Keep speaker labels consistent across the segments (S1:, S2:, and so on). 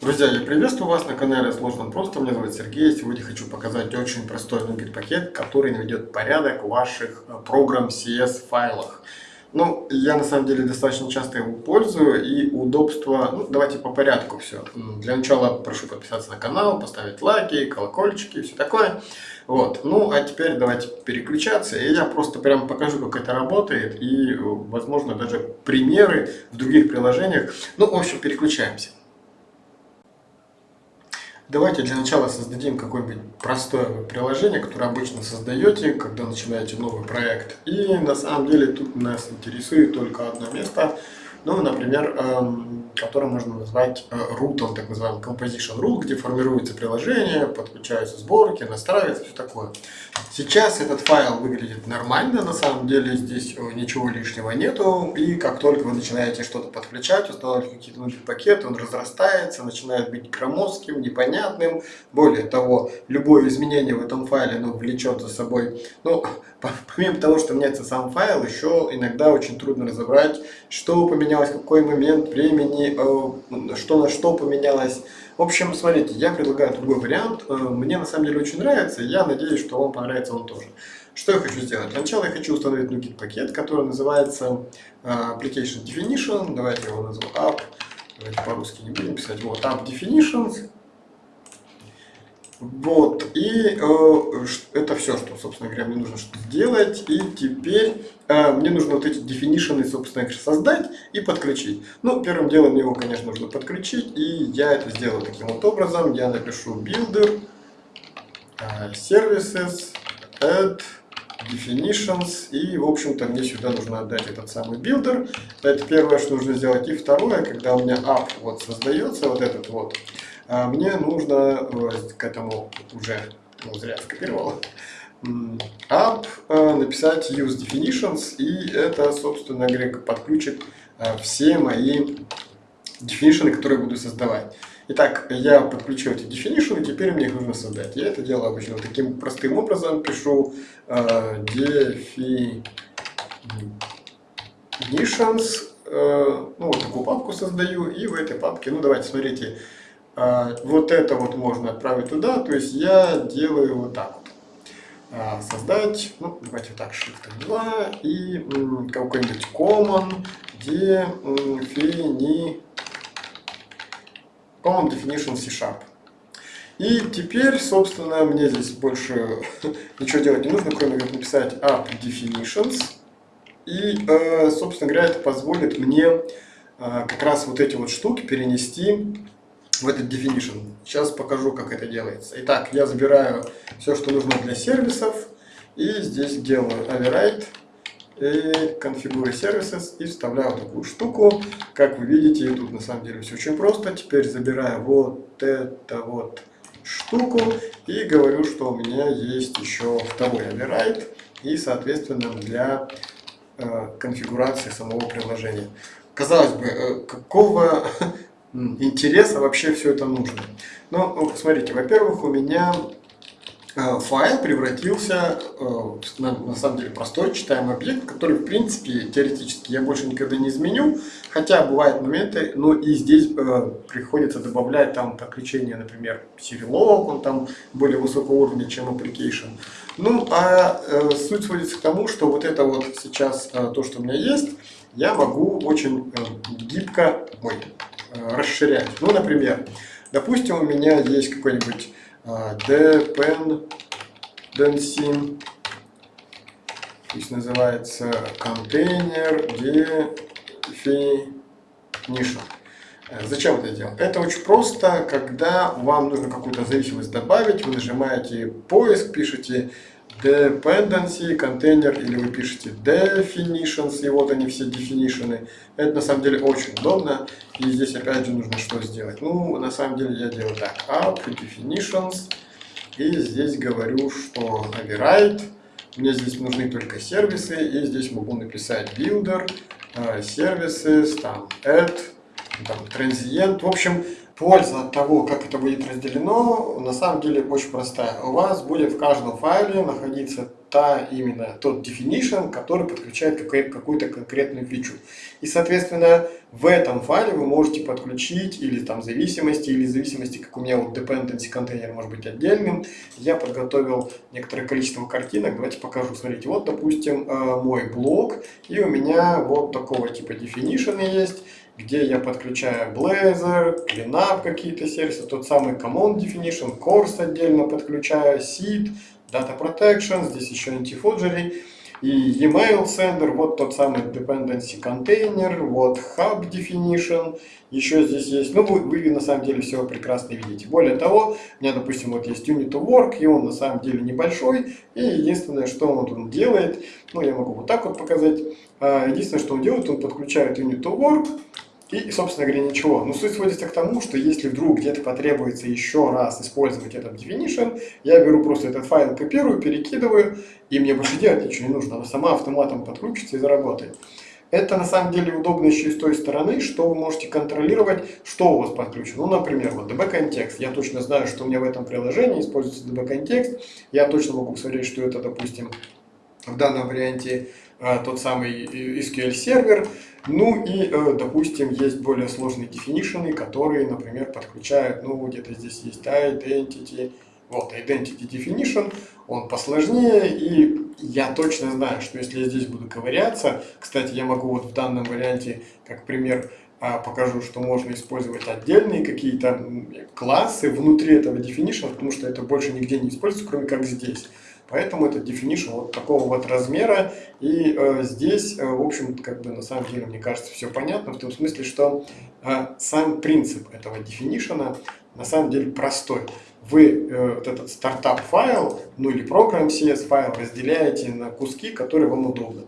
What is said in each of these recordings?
S1: Друзья, я приветствую вас на канале Сложно Просто. Меня зовут Сергей. Сегодня хочу показать очень простой NuGet пакет, который наведет порядок в ваших э, программ CS файлах. Ну, я на самом деле достаточно часто его пользую и удобство, ну, давайте по порядку все. Для начала прошу подписаться на канал, поставить лайки, колокольчики и все такое. Вот, ну, а теперь давайте переключаться, и я просто прям покажу, как это работает, и, возможно, даже примеры в других приложениях. Ну, в общем, переключаемся. Давайте для начала создадим какое-нибудь простое приложение, которое обычно создаете, когда начинаете новый проект. И на самом деле тут нас интересует только одно место – ну, например, эм, который можно назвать э, root, так называемый composition root, где формируется приложение, подключаются сборки, настраивается, все такое. Сейчас этот файл выглядит нормально, на самом деле здесь э, ничего лишнего нету, и как только вы начинаете что-то подключать, устанавливать какие-то внутри пакеты, он разрастается, начинает быть громоздким, непонятным. Более того, любое изменение в этом файле ну, влечет за собой, ну, помимо того, что меняется сам файл, еще иногда очень трудно разобрать, что поменялось поменялось, какой момент времени, э, что на что поменялось. В общем, смотрите, я предлагаю другой вариант. Э, мне на самом деле очень нравится, я надеюсь, что вам понравится он тоже. Что я хочу сделать? Для начала я хочу установить NuGet пакет, который называется э, Application Definition. Давайте его назову App. Давайте по-русски не будем писать. Вот, App Definitions. Вот, и э, это все, что, собственно говоря, мне нужно сделать. И теперь э, мне нужно вот эти definition, собственно говоря, создать и подключить. Ну, первым делом мне его, конечно, нужно подключить, и я это сделаю таким вот образом. Я напишу builder, э, services, add, definitions, и, в общем-то, мне сюда нужно отдать этот самый builder. Это первое, что нужно сделать. И второе, когда у меня app вот создается, вот этот вот, а мне нужно э, к этому уже, ну, зря скопировал, app э, написать use definitions, и это, собственно говоря, подключит э, все мои definitions, которые буду создавать. Итак, я подключил эти definitions, и теперь мне их нужно создать. Я это делаю обычно таким простым образом. Пишу э, definitions, э, ну, вот такую папку создаю, и в этой папке, ну, давайте, смотрите, а, вот это вот можно отправить туда, то есть я делаю вот так вот. А, создать, ну давайте так, Shift 2 и какой-нибудь common defini common definition C-sharp. И теперь, собственно, мне здесь больше ничего делать не нужно, кроме как написать app definitions. И, э, собственно говоря, это позволит мне э, как раз вот эти вот штуки перенести в этот definition. Сейчас покажу, как это делается. Итак, я забираю все, что нужно для сервисов, и здесь делаю override и конфигуры services и вставляю такую штуку. Как вы видите, тут на самом деле все очень просто. Теперь забираю вот это вот штуку и говорю, что у меня есть еще второй override и, соответственно, для э, конфигурации самого приложения. Казалось бы, э, какого интереса вообще все это нужно. Ну, смотрите, во-первых, у меня э, файл превратился э, на, самом деле простой читаемый объект, который в принципе теоретически я больше никогда не изменю, хотя бывают моменты, но и здесь э, приходится добавлять там подключение, например, Serialog, он там более высокого уровня, чем application. Ну, а э, суть сводится к тому, что вот это вот сейчас э, то, что у меня есть, я могу очень э, гибко, ой, Э, расширять. Ну, например, допустим, у меня есть какой-нибудь э, dependency, пусть называется контейнер definition. Э, зачем это делать? Это очень просто, когда вам нужно какую-то зависимость добавить, вы нажимаете поиск, пишете dependency, контейнер, или вы пишете definitions, и вот они все definition. Это на самом деле очень удобно, и здесь опять же нужно что сделать? Ну, на самом деле я делаю так, app definitions, и здесь говорю, что override, мне здесь нужны только сервисы, и здесь могу написать builder, э, services, там add, там transient, в общем, Польза от того, как это будет разделено, на самом деле очень простая. У вас будет в каждом файле находиться та именно тот definition, который подключает какую-то конкретную фичу. И, соответственно, в этом файле вы можете подключить или там зависимости, или зависимости, как у меня вот dependency контейнер может быть отдельным. Я подготовил некоторое количество картинок. Давайте покажу. Смотрите, вот, допустим, э, мой блок, и у меня вот такого типа definition есть где я подключаю Blazor, CleanUp какие-то сервисы, тот самый Command Definition, Course отдельно подключаю, Seed, Data Protection, здесь еще Anti-Forgery, и email sender, вот тот самый dependency container, вот hub definition, еще здесь есть, ну вы, вы на самом деле все прекрасно видите. Более того, у меня, допустим, вот есть unit work, и он на самом деле небольшой, и единственное, что он тут делает, ну я могу вот так вот показать, единственное, что он делает, он подключает unit of work, и, собственно говоря, ничего. Но суть сводится к тому, что если вдруг где-то потребуется еще раз использовать этот definition, я беру просто этот файл, копирую, перекидываю, и мне больше делать ничего не нужно. Она сама автоматом подключится и заработает. Это на самом деле удобно еще и с той стороны, что вы можете контролировать, что у вас подключено. Ну, например, вот db-контекст. Я точно знаю, что у меня в этом приложении используется db-контекст. Я точно могу посмотреть, что это, допустим, в данном варианте а, тот самый SQL сервер. Ну и, э, допустим, есть более сложные definition, которые, например, подключают, ну, где-то здесь есть identity, вот, identity definition, он посложнее, и я точно знаю, что если я здесь буду ковыряться, кстати, я могу вот в данном варианте, как пример, а, покажу, что можно использовать отдельные какие-то классы внутри этого definition, потому что это больше нигде не используется, кроме как здесь. Поэтому это definition вот такого вот размера. И э, здесь, э, в общем, как бы на самом деле, мне кажется, все понятно, в том смысле, что э, сам принцип этого definition на самом деле простой. Вы э, вот этот стартап файл, ну или программ CS файл разделяете на куски, которые вам удобны.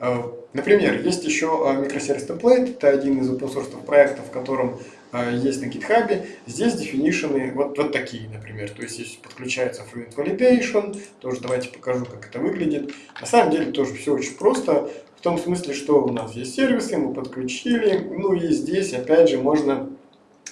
S1: Э, например, есть еще э, микросервис template, это один из open проектов, в котором есть на GitHub. Здесь definition вот, вот такие, например. То есть здесь подключается Fluent Validation, тоже давайте покажу, как это выглядит. На самом деле тоже все очень просто, в том смысле, что у нас есть сервисы, мы подключили, ну и здесь опять же можно,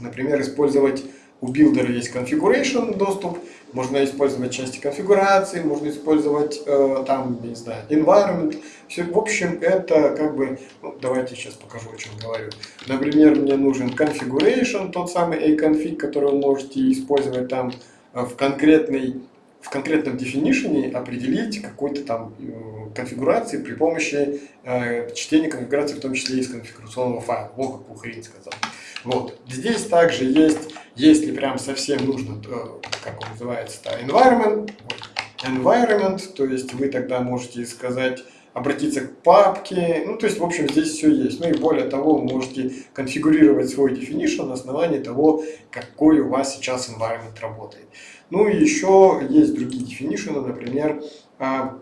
S1: например, использовать у билдера есть configuration доступ, можно использовать части конфигурации, можно использовать э, там, не знаю, environment. Все, в общем, это как бы, ну, давайте сейчас покажу, о чем говорю. Например, мне нужен configuration, тот самый a-config, который вы можете использовать там э, в конкретной в конкретном definition определить какой-то там э, конфигурации при помощи э, чтения конфигурации, в том числе из конфигурационного файла. Вот какую хрень сказал. Вот. Здесь также есть, если прям совсем нужно, то, как он называется, environment, environment, то есть вы тогда можете сказать, обратиться к папке, ну то есть в общем здесь все есть. Ну и более того, вы можете конфигурировать свой definition на основании того, какой у вас сейчас environment работает. Ну и еще есть другие definition, например, а,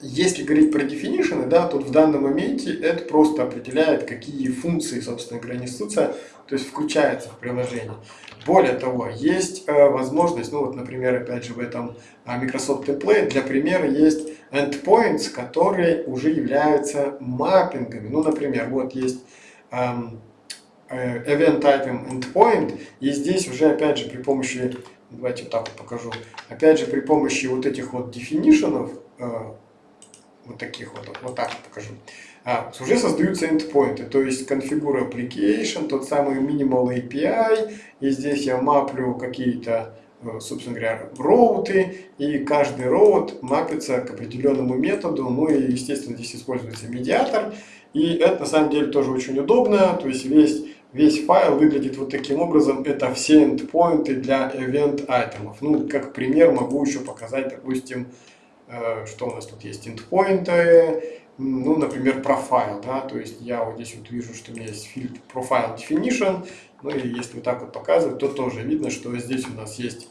S1: если говорить про definition, да, то в данном моменте это просто определяет, какие функции, собственно несутся, то есть включается в приложение. Более того, есть э, возможность, ну вот, например, опять же в этом э, Microsoft Template, для примера есть endpoints, которые уже являются маппингами. Ну, например, вот есть эм, э, event item endpoint, и здесь уже, опять же, при помощи, давайте вот так вот покажу, опять же, при помощи вот этих вот definition'ов, э, вот таких вот, вот так вот покажу, а, уже создаются endpoints, то есть configure application, тот самый minimal API, и здесь я маплю какие-то, собственно говоря, роуты, и каждый роут мапится к определенному методу, ну и, естественно, здесь используется медиатор, и это на самом деле тоже очень удобно, то есть весь Весь файл выглядит вот таким образом. Это все endpoints для event айтемов. Ну, как пример могу еще показать, допустим, Э, что у нас тут есть endpoinты, ну, например, профайл, да, то есть я вот здесь вот вижу, что у меня есть фильтр profile definition, ну и если вот так вот показывать, то тоже видно, что здесь у нас есть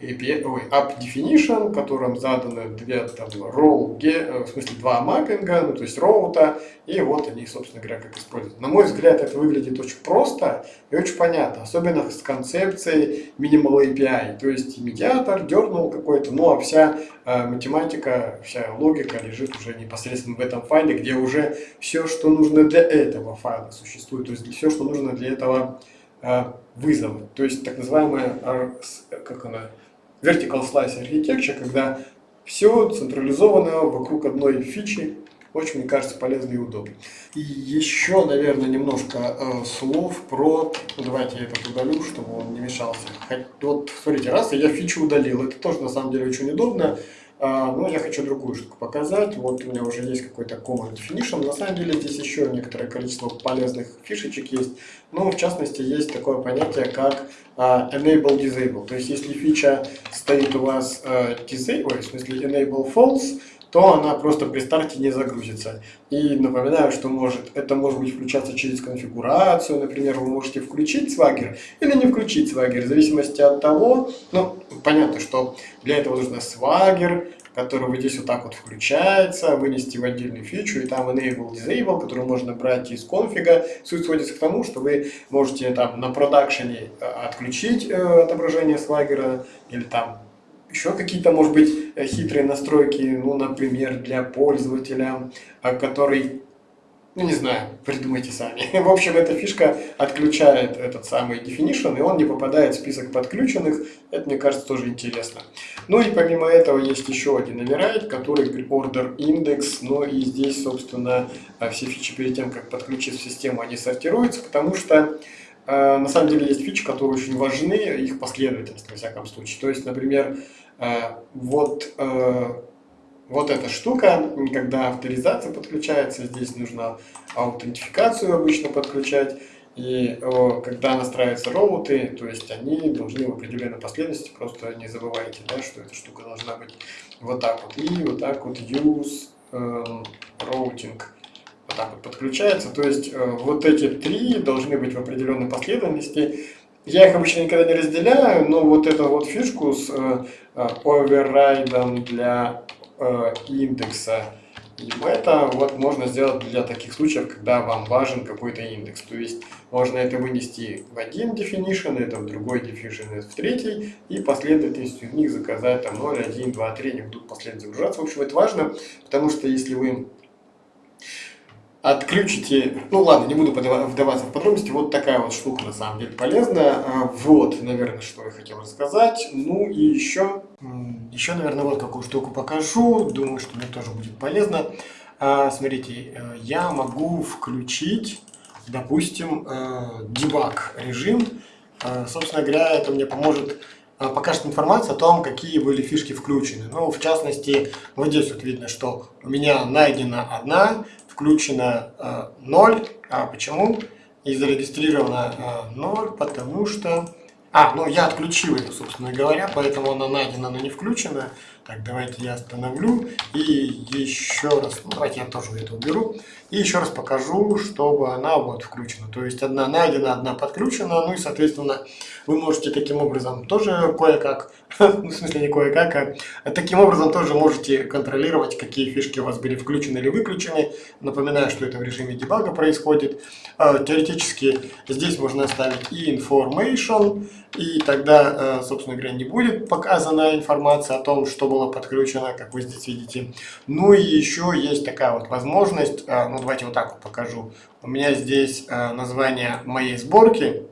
S1: API, ой, app definition, которым заданы две там, role, э, в смысле два маппинга, ну, то есть роута, и вот они, собственно говоря, как используют. На мой взгляд, это выглядит очень просто и очень понятно, особенно с концепцией minimal API, то есть медиатор дернул какой-то, ну, а вся э, математика, вся логика лежит уже непосредственно в этом файле, где уже все, что нужно для этого файла существует, то есть все, что нужно для этого э, вызова, то есть так называемая, как она, vertical slice architecture, когда Все централизовано вокруг одной фичи, очень, мне кажется, полезно и удобно. И еще, наверное, немножко э, слов про... Ну, давайте я это удалю, чтобы он не мешался. Вот, смотрите, раз я фичу удалил, это тоже, на самом деле, очень удобно. А, но я хочу другую штуку показать. Вот у меня уже есть какой-то command definition. На самом деле здесь еще некоторое количество полезных фишечек есть. Но в частности есть такое понятие, как а, enable disable. То есть если фича стоит у вас uh, disable, в смысле enable false, то она просто при старте не загрузится. И напоминаю, что может, это может быть включаться через конфигурацию, например, вы можете включить Swagger или не включить Swagger, в зависимости от того, ну, понятно, что для этого нужно Swagger, который вот здесь вот так вот включается, вынести в отдельную фичу, и там enable, disable, который можно брать из конфига. Суть сводится к тому, что вы можете там на продакшене э, отключить э, отображение Swagger или там еще какие-то, может быть, э, хитрые настройки, ну, например, для пользователя, а, который, ну, не знаю, придумайте сами. В общем, эта фишка отключает этот самый definition, и он не попадает в список подключенных. Это, мне кажется, тоже интересно. Ну и помимо этого есть еще один override, который order index, но и здесь, собственно, а, все фичи перед тем, как подключить в систему, они сортируются, потому что а, на самом деле есть фичи, которые очень важны, их последовательность, во всяком случае. То есть, например, а, вот, вот эта штука, когда авторизация подключается, здесь нужно аутентификацию обычно подключать. И когда настраиваются роуты, то есть они должны в определенной последовательности, просто не забывайте, да, что эта штука должна быть вот так вот. И вот так вот use um, routing вот так вот подключается. То есть э, вот эти три должны быть в определенной последовательности. Я их обычно никогда не разделяю, но вот эту вот фишку с э, э оверрайдом для э, индекса и это вот можно сделать для таких случаев, когда вам важен какой-то индекс. То есть можно это вынести в один definition, это в другой definition, это в третий, и последовательность из них заказать там 0, 1, 2, 3, они будут последовательно загружаться. В общем, это важно, потому что если вы отключите, ну ладно, не буду вдаваться в подробности, вот такая вот штука на самом деле полезная. А, вот, наверное, что я хотел рассказать. Ну и еще, еще, наверное, вот какую штуку покажу, думаю, что мне тоже будет полезно. А, смотрите, э, я могу включить, допустим, дебаг э, режим. А, собственно говоря, это мне поможет покажет информацию о том, какие были фишки включены. Ну, в частности, вот здесь вот видно, что у меня найдена одна включено э, 0. А почему? И зарегистрировано э, 0, потому что... А, ну я отключил это, собственно говоря, поэтому она найдена, но не включена. Так, давайте я остановлю и еще раз, ну, давайте я тоже это уберу. И еще раз покажу, чтобы она вот включена. То есть одна найдена, одна подключена, ну и соответственно вы можете таким образом тоже кое-как, ну, в смысле не кое-как, а таким образом тоже можете контролировать, какие фишки у вас были включены или выключены. Напоминаю, что это в режиме дебага происходит. А, теоретически здесь можно оставить и information, и тогда, э, собственно говоря, не будет показана информация о том, что было подключено, как вы здесь видите. Ну и еще есть такая вот возможность, э, ну давайте вот так вот покажу. У меня здесь э, название моей сборки,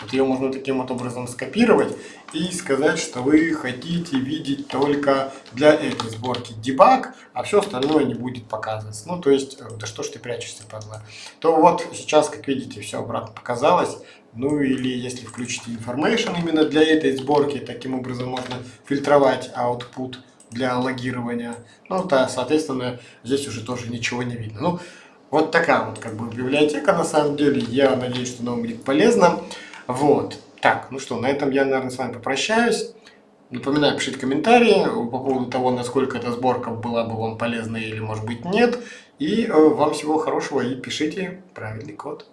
S1: вот ее можно таким вот образом скопировать и сказать, что вы хотите видеть только для этой сборки дебаг, а все остальное не будет показываться. Ну, то есть, да что ж ты прячешься, падла. То вот сейчас, как видите, все обратно показалось. Ну или если включите information именно для этой сборки, таким образом можно фильтровать output для логирования. Ну, то, соответственно, здесь уже тоже ничего не видно. Ну, вот такая вот как бы библиотека на самом деле. Я надеюсь, что нам будет полезно. Вот. Так, ну что, на этом я, наверное, с вами попрощаюсь. Напоминаю, пишите комментарии по поводу того, насколько эта сборка была бы вам полезна или, может быть, нет. И э, вам всего хорошего и пишите правильный код.